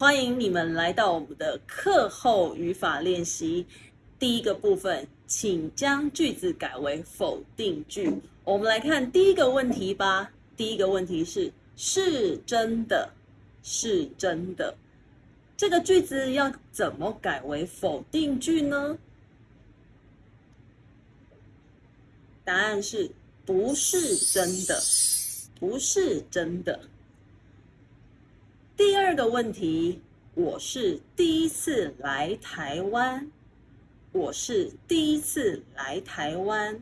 欢迎你们来到我们的课后语法练习。第一个部分，请将句子改为否定句。我们来看第一个问题吧。第一个问题是：是真的，是真的。这个句子要怎么改为否定句呢？答案是不是真的？不是真的。第二个问题，我是第一次来台湾。我是第一次来台湾。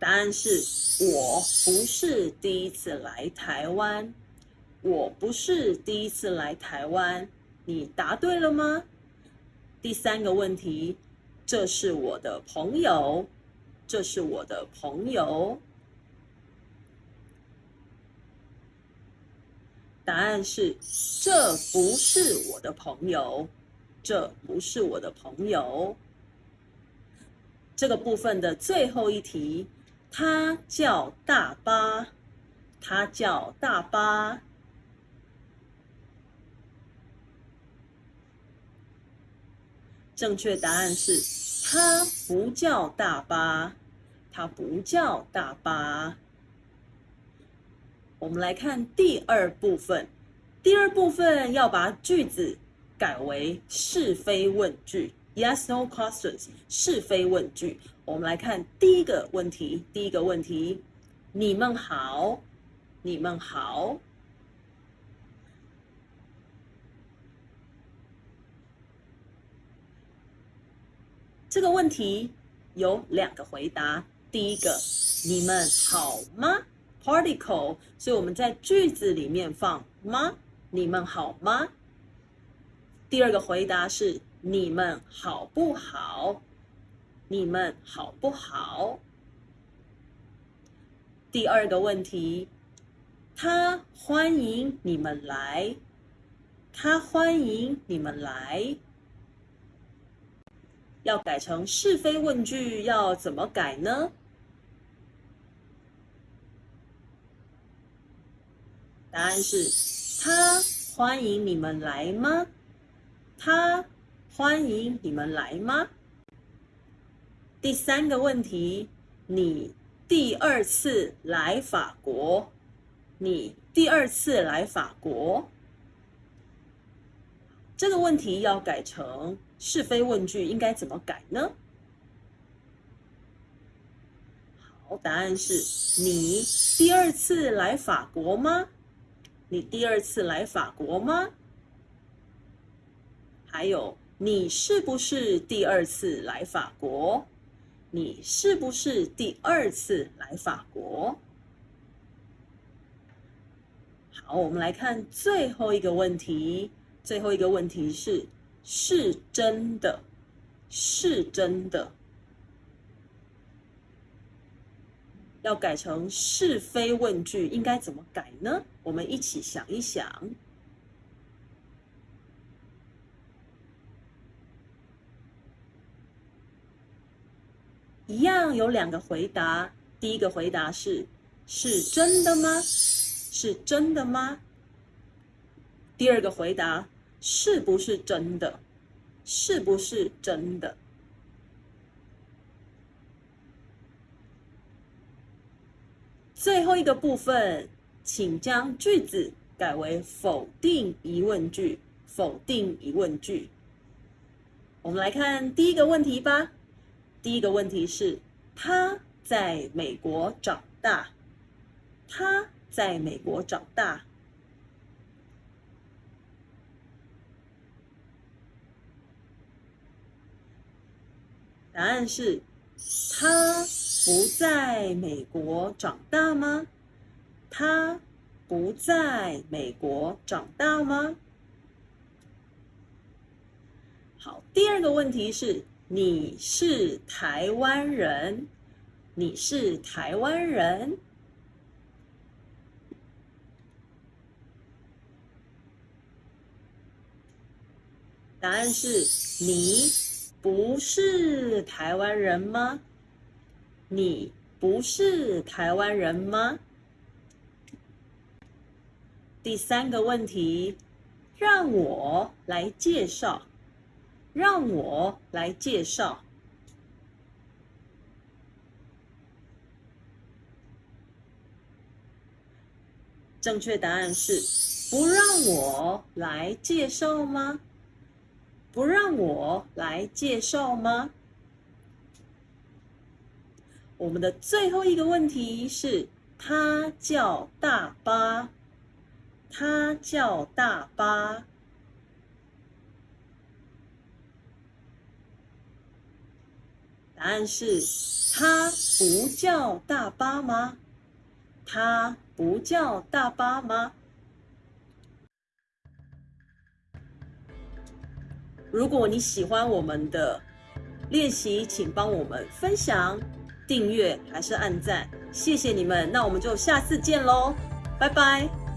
答案是我不是第一次来台湾。我不是第一次来台湾。你答对了吗？第三个问题，这是我的朋友。这是我的朋友。答案是，这不是我的朋友，这不是我的朋友。这个部分的最后一题，他叫大巴，他叫大巴。正确答案是，他不叫大巴，他不叫大巴。我们来看第二部分，第二部分要把句子改为是非问句，yes/no questions，是非问句。我们来看第一个问题，第一个问题，你们好，你们好。这个问题有两个回答，第一个，你们好吗？？Particle，所以我们在句子里面放吗？你们好吗？第二个回答是你们好不好？你们好不好？第二个问题，他欢迎你们来，他欢迎你们来，要改成是非问句，要怎么改呢？答案是，他欢迎你们来吗？他欢迎你们来吗？第三个问题，你第二次来法国？你第二次来法国？这个问题要改成是非问句，应该怎么改呢？好，答案是你第二次来法国吗？你第二次来法国吗？还有，你是不是第二次来法国？你是不是第二次来法国？好，我们来看最后一个问题。最后一个问题是：是真的，是真的。要改成是非问句，应该怎么改呢？我们一起想一想。一样有两个回答，第一个回答是：是真的吗？是真的吗？第二个回答：是不是真的？是不是真的？最后一个部分，请将句子改为否定疑问句。否定疑问句。我们来看第一个问题吧。第一个问题是：他在美国长大。他在美国长大。答案是，他。不在美国长大吗？他不在美国长大吗？好，第二个问题是：你是台湾人？你是台湾人？答案是你不是台湾人吗？你不是台湾人吗？第三个问题，让我来介绍，让我来介绍。正确答案是不让我来介绍吗？不让我来介绍吗？我们的最后一个问题是，它叫大巴，它叫大巴。答案是，它不叫大巴吗？它。不叫大巴吗？如果你喜欢我们的练习，请帮我们分享、订阅还是按赞，谢谢你们。那我们就下次见喽，拜拜。